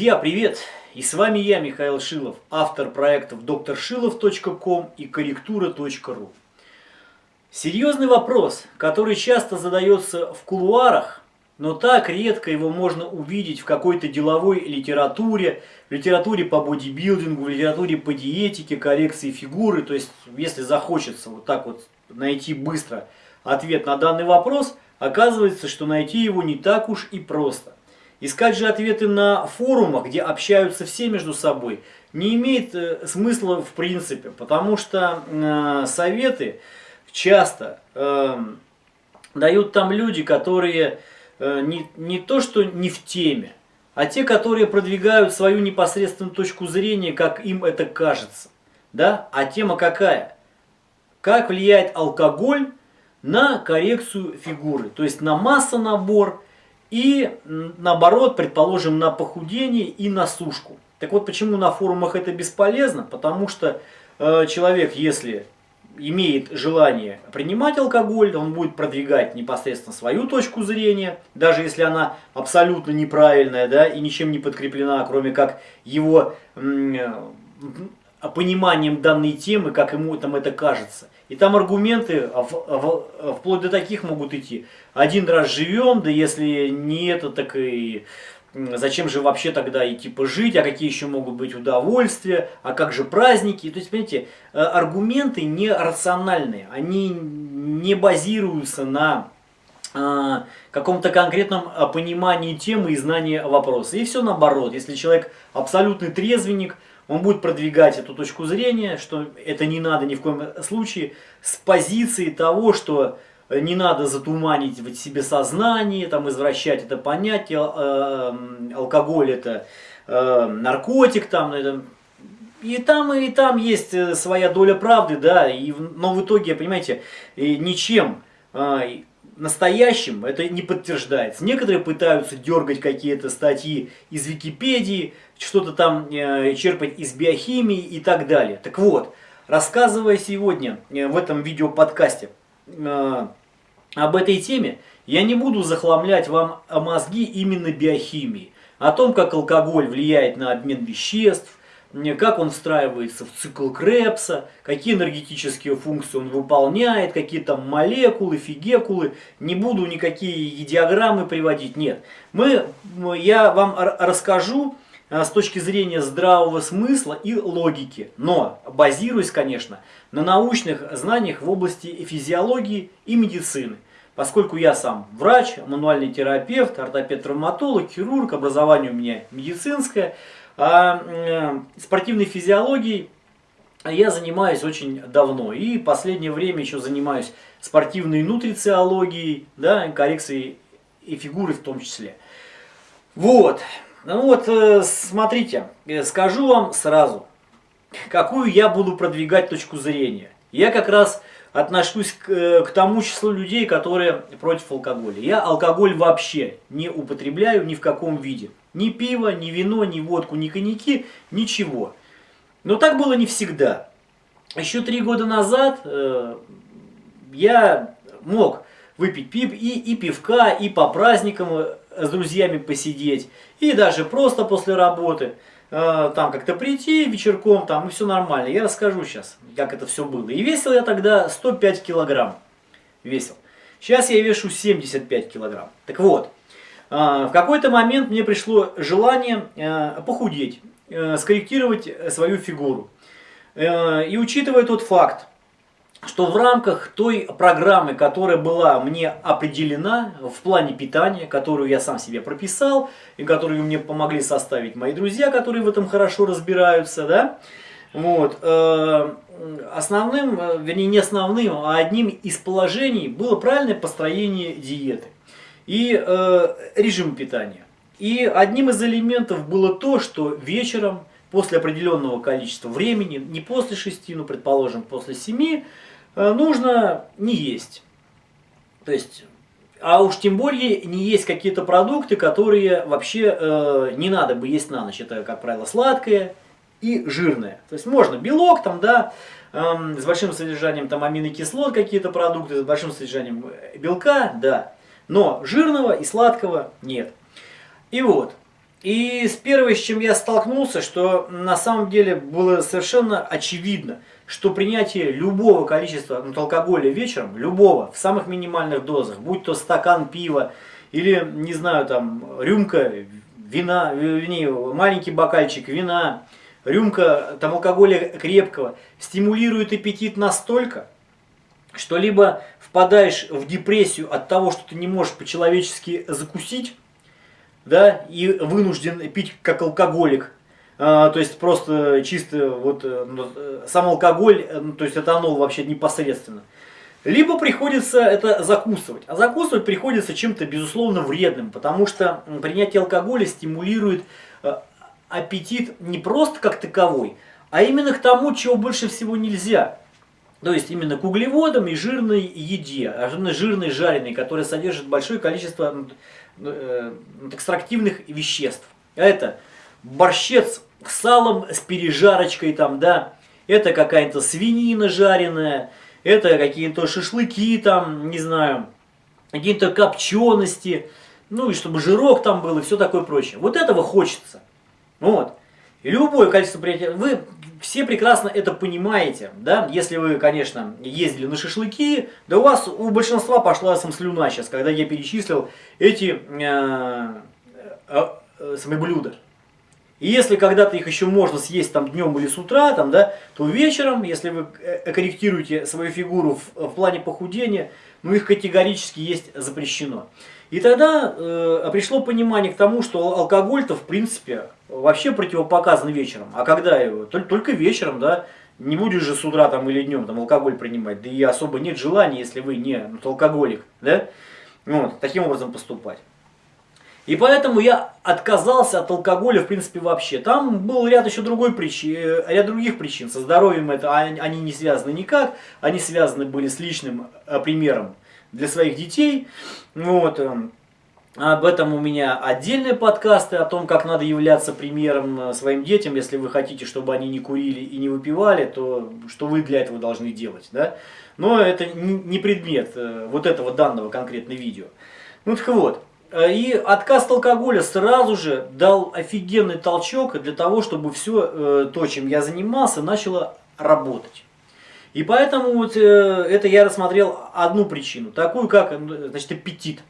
Друзья, привет! И с вами я, Михаил Шилов, автор проектов drshilov.com и корректура.ру. Серьезный вопрос, который часто задается в кулуарах, но так редко его можно увидеть в какой-то деловой литературе, литературе по бодибилдингу, литературе по диетике, коррекции фигуры. То есть, если захочется вот так вот найти быстро ответ на данный вопрос, оказывается, что найти его не так уж и просто. Искать же ответы на форумах, где общаются все между собой, не имеет э, смысла в принципе, потому что э, советы часто э, дают там люди, которые э, не, не то что не в теме, а те, которые продвигают свою непосредственную точку зрения, как им это кажется. Да? А тема какая? Как влияет алкоголь на коррекцию фигуры, то есть на массонабор, и наоборот, предположим, на похудение и на сушку. Так вот, почему на форумах это бесполезно? Потому что э, человек, если имеет желание принимать алкоголь, он будет продвигать непосредственно свою точку зрения, даже если она абсолютно неправильная да, и ничем не подкреплена, кроме как его пониманием данной темы, как ему там это кажется. И там аргументы вплоть до таких могут идти. Один раз живем, да если не это, так и зачем же вообще тогда и типа жить, а какие еще могут быть удовольствия, а как же праздники. То есть, понимаете, э, аргументы не рациональные, они не базируются на каком-то конкретном понимании темы и знании вопроса. И все наоборот, если человек абсолютный трезвенник, он будет продвигать эту точку зрения, что это не надо ни в коем случае, с позиции того, что не надо затуманить в себе сознание, там, извращать это понятие, э, алкоголь это э, наркотик, там, это, и там, и там есть э, своя доля правды, да, и, но в итоге, понимаете, ничем э, настоящим это не подтверждается. Некоторые пытаются дергать какие-то статьи из Википедии, что-то там э, черпать из биохимии и так далее. Так вот, рассказывая сегодня э, в этом видеоподкасте э, об этой теме, я не буду захламлять вам мозги именно биохимией, о том, как алкоголь влияет на обмен веществ, как он встраивается в цикл Крепса, какие энергетические функции он выполняет, какие там молекулы, фигекулы. Не буду никакие диаграммы приводить, нет. Мы, я вам расскажу а, с точки зрения здравого смысла и логики, но базируясь, конечно, на научных знаниях в области физиологии и медицины. Поскольку я сам врач, мануальный терапевт, ортопед-травматолог, хирург, образование у меня медицинское – а э, спортивной физиологией я занимаюсь очень давно. И последнее время еще занимаюсь спортивной нутрициологией, да, коррекцией и фигуры в том числе. Вот. Ну вот, э, смотрите, э, скажу вам сразу, какую я буду продвигать точку зрения. Я как раз отношусь к, к тому числу людей, которые против алкоголя. Я алкоголь вообще не употребляю ни в каком виде. Ни пиво, ни вино, ни водку, ни коньяки, ничего. Но так было не всегда. Еще три года назад э, я мог выпить пив и, и пивка, и по праздникам э, с друзьями посидеть, и даже просто после работы. Э, там как-то прийти вечерком, там и все нормально. Я расскажу сейчас, как это все было. И весил я тогда 105 килограмм. Весил. Сейчас я вешу 75 килограмм. Так вот, а, в какой-то момент мне пришло желание э, похудеть, э, скорректировать свою фигуру. Э, и учитывая тот факт, что в рамках той программы, которая была мне определена в плане питания, которую я сам себе прописал, и которую мне помогли составить мои друзья, которые в этом хорошо разбираются, да, вот, основным, вернее не основным, а одним из положений было правильное построение диеты и э, режим питания. И одним из элементов было то, что вечером, после определенного количества времени, не после 6, но, предположим, после 7, э, нужно не есть. То есть, а уж тем более не есть какие-то продукты, которые вообще э, не надо бы есть на ночь. Это, как правило, сладкое и жирное. То есть можно белок там, да, э, с большим содержанием там аминокислот какие-то продукты, с большим содержанием белка, да. Но жирного и сладкого нет. И вот, И с первой, с чем я столкнулся, что на самом деле было совершенно очевидно, что принятие любого количества ну, алкоголя вечером, любого, в самых минимальных дозах, будь то стакан пива или, не знаю, там, рюмка вина, вернее, маленький бокальчик вина, рюмка там алкоголя крепкого, стимулирует аппетит настолько, что либо впадаешь в депрессию от того, что ты не можешь по-человечески закусить, да, и вынужден пить как алкоголик, а, то есть просто чисто вот э, ну, э, сам алкоголь, э, ну, то есть это оно вообще непосредственно. Либо приходится это закусывать. А закусывать приходится чем-то безусловно вредным, потому что принятие алкоголя стимулирует аппетит не просто как таковой, а именно к тому, чего больше всего нельзя. То есть именно к углеводам и жирной еде, особенно жирной жареной, которая содержит большое количество э, экстрактивных веществ. Это борщец с салом, с пережарочкой там, да, это какая-то свинина жареная, это какие-то шашлыки там, не знаю, какие-то копчености, ну и чтобы жирок там был и все такое прочее. Вот этого хочется. Вот. И любое количество приятия, вы все прекрасно это понимаете, да, если вы, конечно, ездили на шашлыки, да у вас, у большинства пошла сам слюна сейчас, когда я перечислил эти э, э, э, свои блюда. И если когда-то их еще можно съесть там днем или с утра, там, да, то вечером, если вы э, корректируете свою фигуру в, в плане похудения, ну их категорически есть запрещено. И тогда э, пришло понимание к тому, что алкоголь-то в принципе вообще противопоказан вечером. А когда его? Только, вечером, да. Не будешь же с утра там или днем там алкоголь принимать. Да и особо нет желания, если вы не ну, алкоголик, да. Вот, таким образом поступать. И поэтому я отказался от алкоголя, в принципе, вообще. Там был ряд еще другой причин, э, ряд других причин. Со здоровьем это они не связаны никак. Они связаны были с личным э, примером для своих детей. Вот. Эм, об этом у меня отдельные подкасты, о том, как надо являться примером э, своим детям, если вы хотите, чтобы они не курили и не выпивали, то что вы для этого должны делать. Да? Но это не предмет вот этого данного конкретного видео. Ну так вот, Э, и отказ от алкоголя сразу же дал офигенный толчок для того, чтобы все э, то, чем я занимался, начало работать. И поэтому вот э, это я рассмотрел одну причину, такую как значит, аппетит.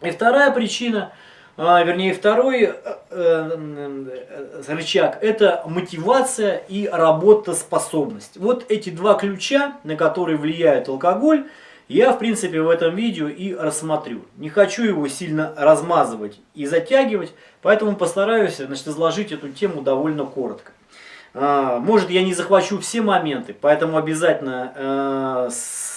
И вторая причина, а, вернее второй рычаг, это мотивация и работоспособность. Вот эти два ключа, на которые влияет алкоголь, я в принципе в этом видео и рассмотрю. Не хочу его сильно размазывать и затягивать, поэтому постараюсь значит, изложить эту тему довольно коротко. А, может я не захвачу все моменты, поэтому обязательно, э,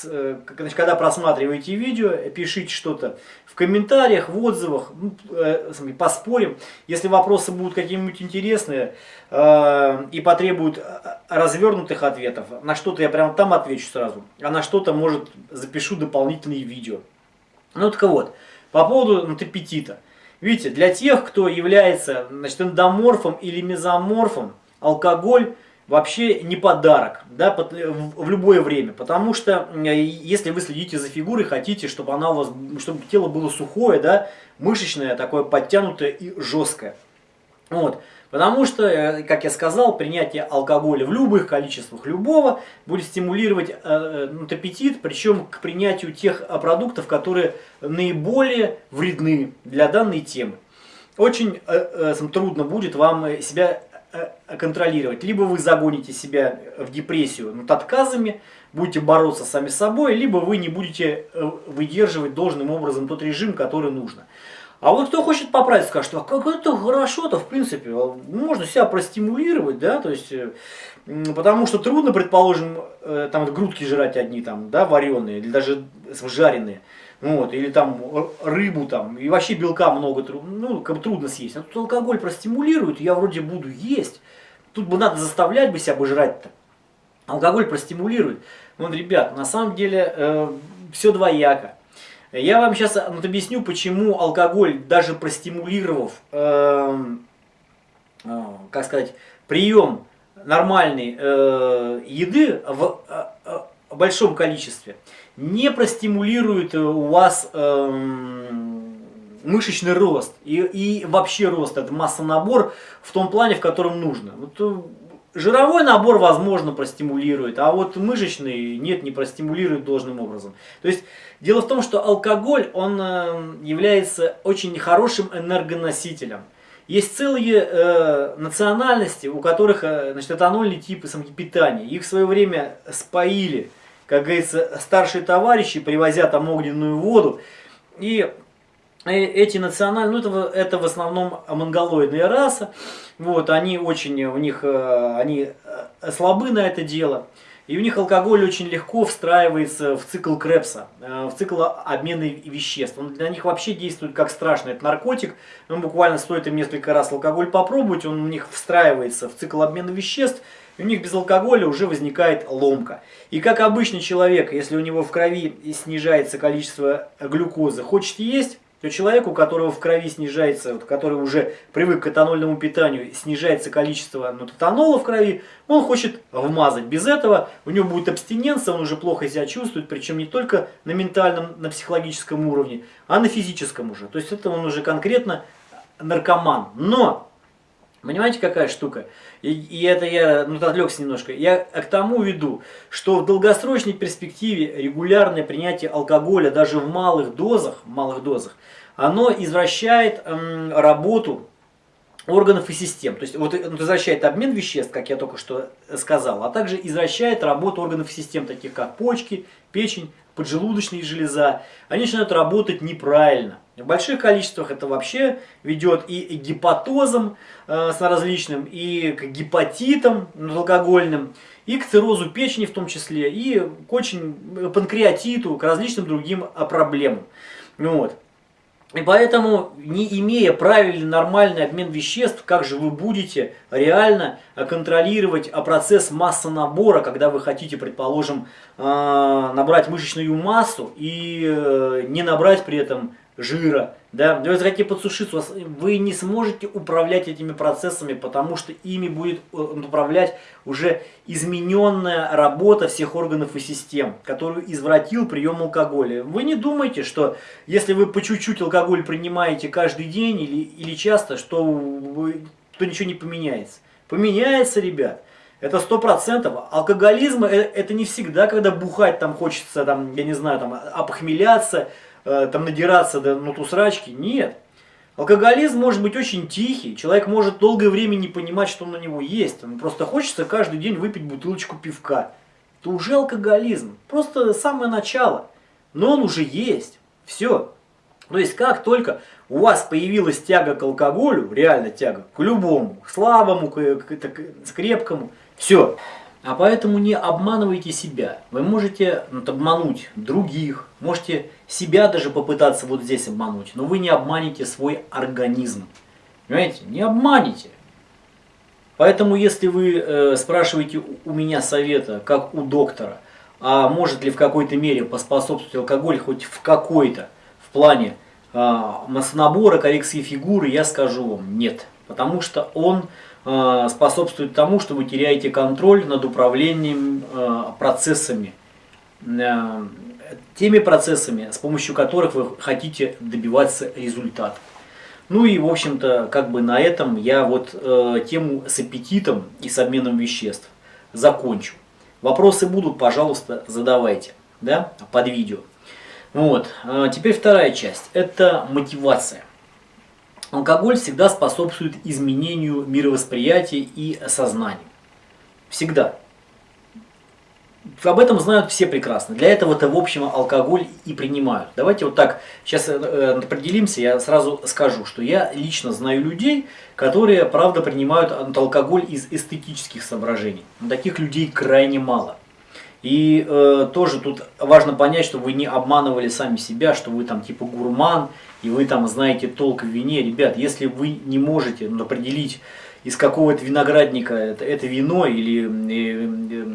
э, когда просматриваете видео, пишите что-то в комментариях, в отзывах, ну, э, поспорим. Если вопросы будут какие-нибудь интересные и потребуют развернутых ответов, на что-то я прямо там отвечу сразу, а на что-то, может, запишу дополнительные видео. Ну так вот, по поводу ну, аппетита. Видите, для тех, кто является значит, эндоморфом или мезоморфом, алкоголь вообще не подарок да, в любое время. Потому что если вы следите за фигурой, хотите, чтобы, она у вас, чтобы тело было сухое, да, мышечное, такое подтянутое и жесткое. Вот. Потому что, э, как я сказал, принятие алкоголя в любых количествах любого будет стимулировать э, э ну, аппетит, причем к принятию тех продуктов, которые наиболее вредны для данной темы. Очень э, э, трудно будет вам себя Э, контролировать. Либо вы загоните себя в депрессию над отказами, будете бороться сами с собой, либо вы не будете э, выдерживать должным образом тот режим, который нужно. А вот кто хочет поправить, скажет, а как это хорошо-то, в принципе, а можно себя простимулировать, да, то есть, э, потому что трудно, предположим, там грудки жрать одни, там, да, вареные, или даже жареные. Вот, или там рыбу там, и вообще белка много, ну, трудно съесть. А тут алкоголь простимулирует, я вроде буду есть. Тут бы надо заставлять бы себя бы жрать-то. Алкоголь простимулирует. Вот, ребят, на самом деле э, все двояко. Я вам сейчас вот, объясню, почему алкоголь, даже простимулировав, э, э, как сказать, прием нормальной э, еды в э, большом количестве, не простимулирует у вас э, мышечный рост и, и вообще рост, это масса-набор в том плане, в котором нужно. Вот, э, жировой набор, возможно, простимулирует, а вот мышечный нет, не простимулирует должным образом. То есть дело в том, что алкоголь, он э, является очень хорошим энергоносителем. Есть целые э, национальности, у которых э, значит, этанольный тип питания. Их в свое время споили, как говорится, старшие товарищи, привозя там огненную воду. И эти национальные, ну это, это в основном монголоидная раса, вот, они очень, у них, э, они э, слабы на это дело. И у них алкоголь очень легко встраивается в цикл Крепса, э, в цикл обмена веществ. Он для них вообще действует как страшный. Это наркотик. Ну, буквально стоит им несколько раз алкоголь попробовать, он у них встраивается в цикл обмена веществ. И у них без алкоголя уже возникает ломка. И как обычный человек, если у него в крови снижается количество глюкозы, хочет есть, то человек, у которого в крови снижается, вот, который уже привык к этанольному питанию, снижается количество ну, этанола в крови, он хочет вмазать. Без этого у него будет абстиненция, он уже плохо себя чувствует, причем не только на ментальном, на психологическом уровне, а на физическом уже. То есть это он уже конкретно наркоман. Но Понимаете, какая штука? И, и это я ну, отвлекся немножко. Я к тому веду, что в долгосрочной перспективе регулярное принятие алкоголя даже в малых дозах, малых дозах, оно извращает эм, работу органов и систем. То есть вот он обмен веществ, как я только что сказал, а также извращает работу органов и систем, таких как почки, печень, поджелудочная железа. Они начинают работать неправильно. В больших количествах это вообще ведет и к гепатозам э, с различным, и к гепатитам алкогольным, и к циррозу печени в том числе, и к очень э, панкреатиту, к различным другим э, проблемам. Вот. И поэтому, не имея правильный, нормальный обмен веществ, как же вы будете реально контролировать процесс массонабора, когда вы хотите, предположим, набрать мышечную массу и не набрать при этом жира, да, вы захотите подсушиться, вы не сможете управлять этими процессами, потому что ими будет э, управлять уже измененная работа всех органов и систем, которую извратил прием алкоголя. Вы не думайте, что если вы по чуть-чуть алкоголь принимаете каждый день или, или часто, что, вы, то ничего не поменяется. Поменяется, ребят. Это сто процентов. Алкоголизм э, это не всегда, когда бухать там хочется, там, я не знаю, там, опохмеляться, Э, там надираться до ну, тусрачки. Нет. Алкоголизм может быть очень тихий, человек может долгое время не понимать, что на него есть. Ему просто хочется каждый день выпить бутылочку пивка. Это уже алкоголизм, просто самое начало. Но он уже есть. Все. То есть как только у вас появилась тяга к алкоголю, реально тяга, к любому, к слабому, к, к, к, к крепкому, все. А поэтому не обманывайте себя. Вы можете ну, обмануть других, можете себя даже попытаться вот здесь обмануть, но вы не обманете свой организм. Понимаете? Не обманете. Поэтому если вы э, спрашиваете у меня совета, как у доктора, а может ли в какой-то мере поспособствовать алкоголь хоть в какой-то, в плане э, массонабора, коррекции фигуры, я скажу вам нет. Потому что он способствует тому, что вы теряете контроль над управлением э, процессами, э, теми процессами, с помощью которых вы хотите добиваться результата. Ну и, в общем-то, как бы на этом я вот тему с аппетитом и с обменом веществ закончу. Вопросы будут, пожалуйста, задавайте да, под видео. Вот. Теперь вторая часть. Это мотивация. Алкоголь всегда способствует изменению мировосприятия и сознания. Всегда. Об этом знают все прекрасно. Для этого-то, в общем, алкоголь и принимают. Давайте вот так сейчас э, определимся. Я сразу скажу, что я лично знаю людей, которые, правда, принимают алкоголь из эстетических соображений. Но таких людей крайне мало. И э, тоже тут важно понять, что вы не обманывали сами себя, что вы там типа гурман, и вы там знаете толк в вине. Ребят, если вы не можете ну, определить, из какого это виноградника это, это вино, или э,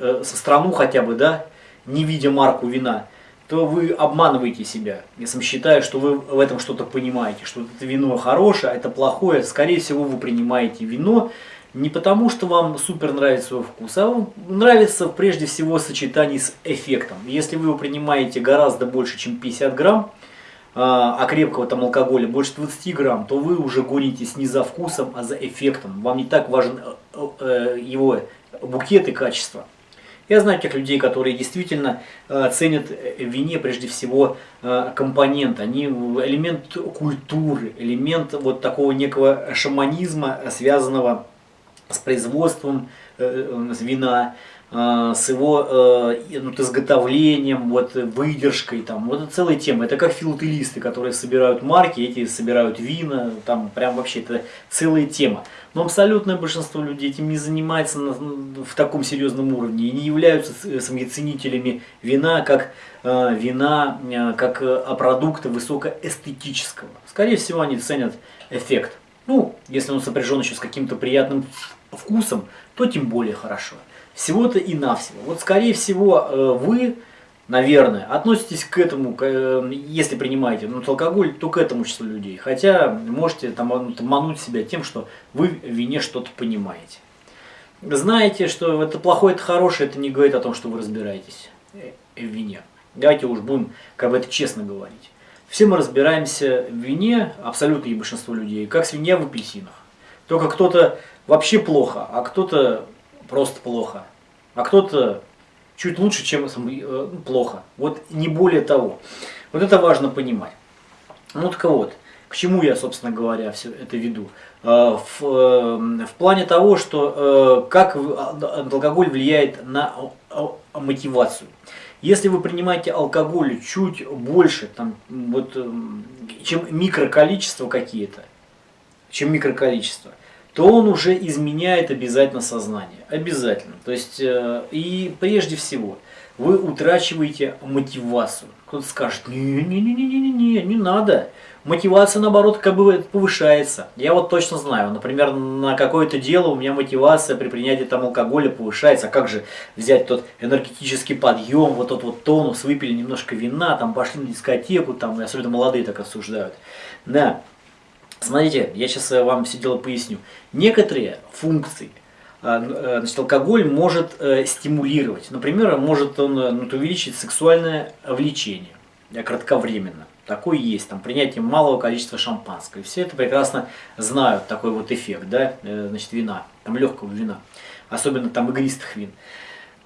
э, э, страну хотя бы, да, не видя марку вина, то вы обманываете себя. Я сам считаю, что вы в этом что-то понимаете, что это вино хорошее, а это плохое. Скорее всего, вы принимаете вино, не потому, что вам супер нравится его вкус, а вам нравится прежде всего сочетание с эффектом. Если вы его принимаете гораздо больше, чем 50 грамм, а крепкого там алкоголя больше 20 грамм, то вы уже гонитесь не за вкусом, а за эффектом. Вам не так важен его букет и качество. Я знаю тех людей, которые действительно э, ценят в вине прежде всего э, компонент. Они элемент культуры, элемент вот такого некого шаманизма, связанного с производством э, вина, а, с его э, ну, изготовлением, вот, выдержкой, там, вот это целая тема. Это как филателисты, которые собирают марки, эти собирают вина, там прям вообще это целая тема. Но абсолютное большинство людей этим не занимается на, в таком серьезном уровне и не являются своими ценителями вина как э, вина, э, как э, продукта высокоэстетического. Скорее всего, они ценят эффект. Ну, если он сопряжен еще с каким-то приятным вкусом, то тем более хорошо. Всего-то и навсего. Вот скорее всего э, вы, наверное, относитесь к этому, э, если принимаете ну, алкоголь, то к этому числу людей. Хотя можете там мануть себя тем, что вы в вине что-то понимаете. Знаете, что это плохое, это хорошее, это не говорит о том, что вы разбираетесь э, в вине. Давайте уж будем как бы это честно говорить. Все мы разбираемся в вине, абсолютное большинство людей, как свинья в апельсинах. Только кто-то вообще плохо, а кто-то просто плохо. А кто-то чуть лучше, чем э, плохо. Вот не более того. Вот это важно понимать. Ну так вот, к чему я, собственно говоря, все это веду? Э, в, э, в плане того, что как алкоголь влияет на мотивацию. Если вы принимаете алкоголь чуть больше, там, вот, чем микроколичество какие-то, чем микроколичество, то он уже изменяет обязательно сознание. Обязательно. То есть, э, и прежде всего, вы утрачиваете мотивацию. Кто-то скажет, не-не-не-не-не, не надо. Мотивация, наоборот, как бы повышается. Я вот точно знаю, например, на какое-то дело у меня мотивация при принятии там алкоголя повышается. А как же взять тот энергетический подъем, вот тот вот тонус, выпили немножко вина, там пошли на дискотеку, там, особенно молодые так осуждают. Да, Смотрите, я сейчас э, вам все дело поясню. Некоторые функции а, э, значит, алкоголь может э, стимулировать. Например, может он ну, увеличить сексуальное влечение кратковременно. Такой есть, там, принятие малого количества шампанского. И все это прекрасно знают, такой вот эффект, да, значит, вина, там, легкого вина, особенно там игристых вин.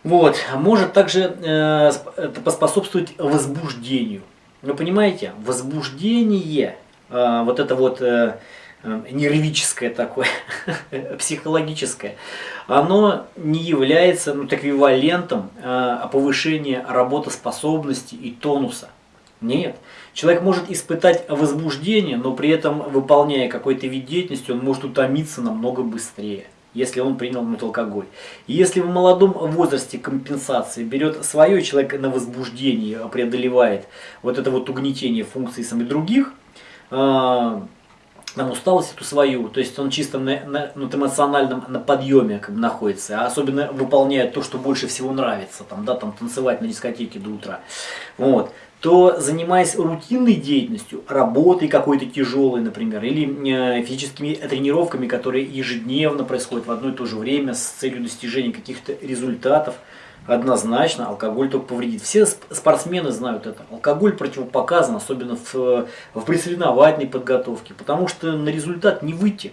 Вот, может также э, это поспособствовать возбуждению. Вы понимаете, возбуждение вот это вот э, э, нервическое такое, психологическое, оно не является ну, эквивалентом э, повышения работоспособности и тонуса. Нет. Человек может испытать возбуждение, но при этом, выполняя какой-то вид деятельности, он может утомиться намного быстрее если он принял алкоголь. И если в молодом возрасте компенсации берет свое, человек на возбуждение преодолевает вот это вот угнетение функций самих других, а, там усталость эту свою, то есть он чисто на, на, на эмоциональном на подъеме как бы находится, а особенно выполняет то, что больше всего нравится, там, да, там танцевать на дискотеке до утра, вот, то занимаясь рутинной деятельностью, работой какой-то тяжелой, например, или э, физическими тренировками, которые ежедневно происходят в одно и то же время с целью достижения каких-то результатов, Однозначно, алкоголь только повредит. Все спортсмены знают это. Алкоголь противопоказан, особенно в, в пресоревновательной подготовке, потому что на результат не выйти.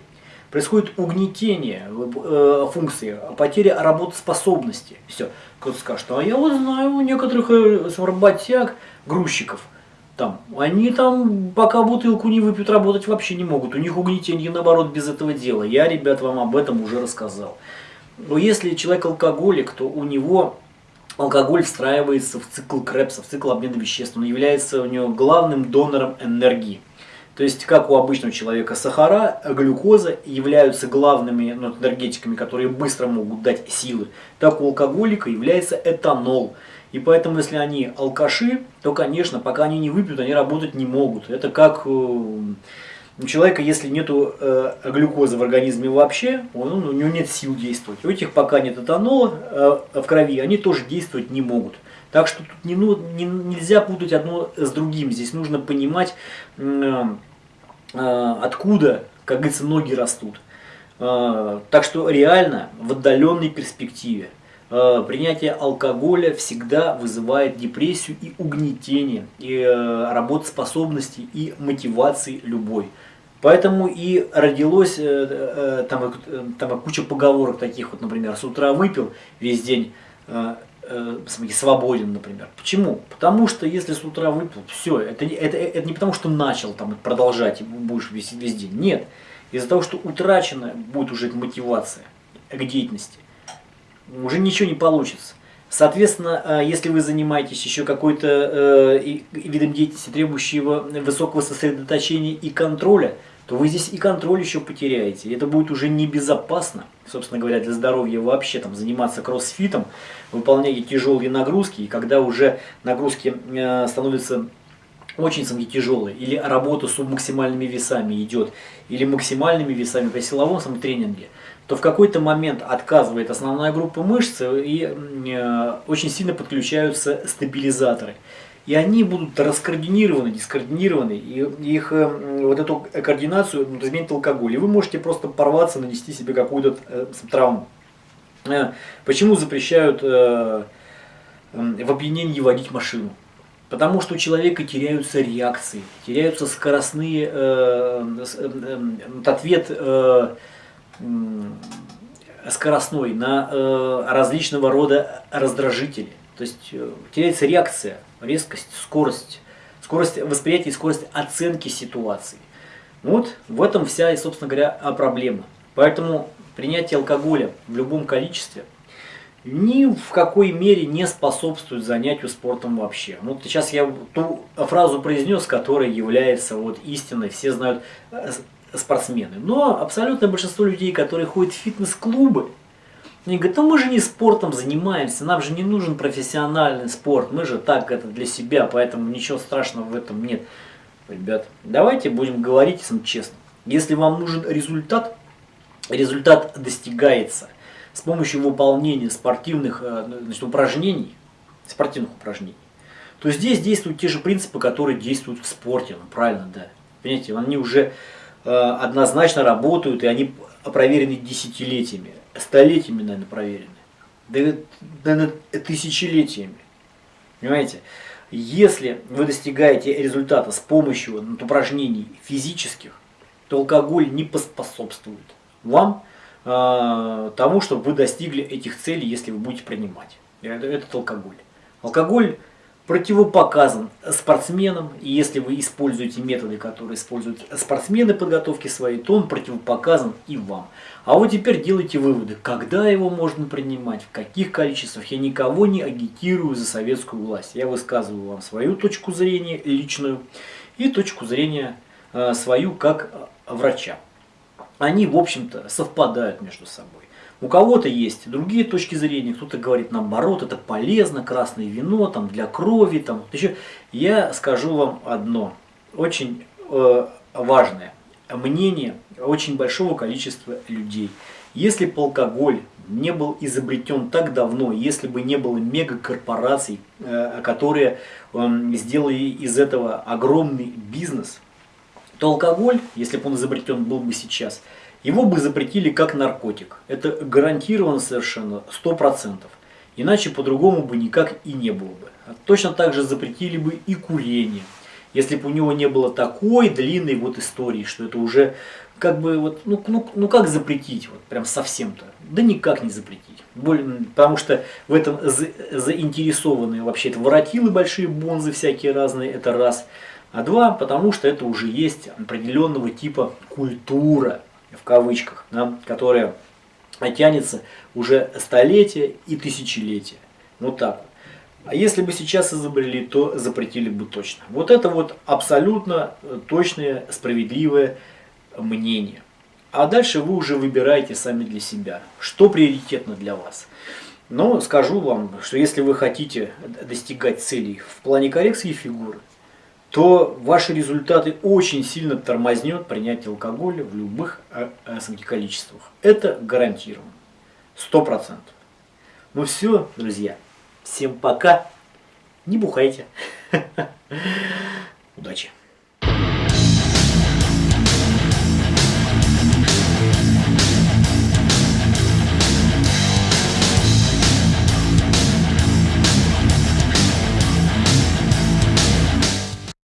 Происходит угнетение э, функции, потеря работоспособности. Все. Кто-то скажет, а я вот знаю у некоторых э, работяг, грузчиков, там, они там, пока бутылку не выпьют, работать вообще не могут. У них угнетение, наоборот, без этого дела. Я, ребят, вам об этом уже рассказал. Но если человек алкоголик, то у него алкоголь встраивается в цикл Крепса, в цикл обмена веществ. Он является у него главным донором энергии. То есть, как у обычного человека сахара, глюкоза являются главными ну, энергетиками, которые быстро могут дать силы, так у алкоголика является этанол. И поэтому, если они алкаши, то, конечно, пока они не выпьют, они работать не могут. Это как э, у человека, если нет э, глюкозы в организме вообще, он, у него нет сил действовать. У этих пока нет этанола э, в крови, они тоже действовать не могут. Так что тут не, ну, не, нельзя путать одно с другим. Здесь нужно понимать, э, э, откуда, как говорится, ноги растут. Э, так что реально в отдаленной перспективе э, принятие алкоголя всегда вызывает депрессию и угнетение, и э, работоспособности, и мотивации любой. Поэтому и родилось э, э, там, э, там куча поговорок таких, вот, например, с утра выпил весь день, свободен, например. Почему? Потому что если с утра выпил, все, это, это, это не потому, что начал там продолжать и будешь весь, весь день. Нет. Из-за того, что утрачена будет уже мотивация к деятельности, уже ничего не получится. Соответственно, э, если вы занимаетесь еще какой-то э, видом деятельности, требующего высокого сосредоточения и контроля, то вы здесь и контроль еще потеряете. Это будет уже небезопасно, собственно говоря, для здоровья вообще, там, заниматься кроссфитом, выполнять тяжелые нагрузки, и когда уже нагрузки э, становятся очень самки тяжелые, или работа с максимальными весами идет, или максимальными весами при силовом самотренинге, то в какой-то момент отказывает основная группа мышц и э, очень сильно подключаются стабилизаторы и они будут раскоординированы, дискоординированы, и их э, вот эту координацию ну, изменит алкоголь. И вы можете просто порваться, нанести себе какую-то э, травму. Э, почему запрещают э, в опьянении водить машину? Потому что у человека теряются реакции, теряются скоростные, э, э, э, ответ э, скоростной на э, различного рода раздражители. То есть э, теряется реакция, резкость, скорость, скорость восприятия и скорость оценки ситуации. Вот в этом вся, собственно говоря, проблема. Поэтому принятие алкоголя в любом количестве ни в какой мере не способствует занятию спортом вообще. Вот сейчас я ту фразу произнес, которая является вот истиной, все знают э, спортсмены. Но абсолютное большинство людей, которые ходят в фитнес-клубы, они говорят, ну мы же не спортом занимаемся, нам же не нужен профессиональный спорт, мы же так это для себя, поэтому ничего страшного в этом нет. Ребят, давайте будем говорить честно. Если вам нужен результат, результат достигается с помощью выполнения спортивных э, значит, упражнений, спортивных упражнений, то здесь действуют те же принципы, которые действуют в спорте, ну, правильно, да. Понимаете, они уже однозначно работают, и они проверены десятилетиями столетиями, наверное, проверены. Да, наверное, тысячелетиями. Понимаете? Если вы достигаете результата с помощью упражнений физических, то алкоголь не поспособствует вам э, тому, чтобы вы достигли этих целей, если вы будете принимать этот алкоголь. Алкоголь противопоказан спортсменам, и если вы используете методы, которые используют спортсмены подготовки своей, то он противопоказан и вам. А вот теперь делайте выводы, когда его можно принимать, в каких количествах. Я никого не агитирую за советскую власть. Я высказываю вам свою точку зрения личную и точку зрения э, свою как э, врача. Они, в общем-то, совпадают между собой. У кого-то есть другие точки зрения, кто-то говорит наоборот, это полезно, красное вино там, для крови. Там. Я скажу вам одно, очень э, важное мнение очень большого количества людей. Если бы алкоголь не был изобретен так давно, если бы не было мегакорпораций, э, которые э, сделали из этого огромный бизнес, то алкоголь, если бы он изобретен был бы сейчас – его бы запретили как наркотик. Это гарантированно совершенно, 100%. Иначе по-другому бы никак и не было бы. Точно так же запретили бы и курение. Если бы у него не было такой длинной вот истории, что это уже как бы вот, ну, ну, ну как запретить, вот прям совсем-то? Да никак не запретить. Потому что в этом за, заинтересованы вообще это воротилы большие, бонзы всякие разные, это раз. А два, потому что это уже есть определенного типа культура в кавычках, да, которая тянется уже столетия и тысячелетия. Вот так вот. А если бы сейчас изобрели, то запретили бы точно. Вот это вот абсолютно точное, справедливое мнение. А дальше вы уже выбираете сами для себя, что приоритетно для вас. Но скажу вам, что если вы хотите достигать целей в плане коррекции фигуры, то ваши результаты очень сильно тормознет принятие алкоголя в любых э, количествах. Это гарантированно. Сто процентов. Ну все, друзья. Всем пока. Не бухайте. Удачи.